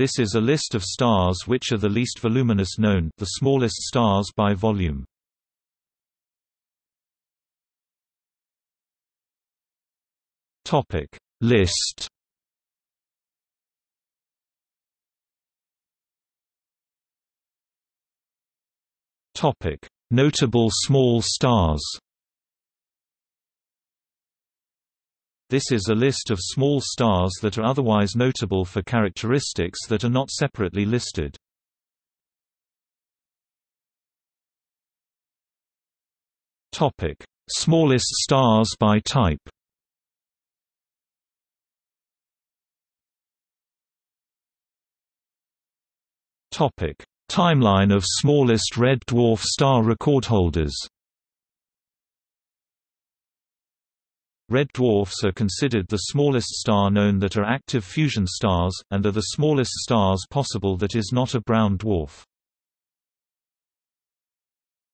This is a list of stars which are the least voluminous known the smallest stars by volume. Topic List Topic Notable small stars This is a list of small stars that are otherwise notable for characteristics that are not separately listed. Topic: Smallest stars by type. Topic: Timeline of smallest red dwarf star recordholders. Red dwarfs are considered the smallest star known that are active fusion stars, and are the smallest stars possible that is not a brown dwarf.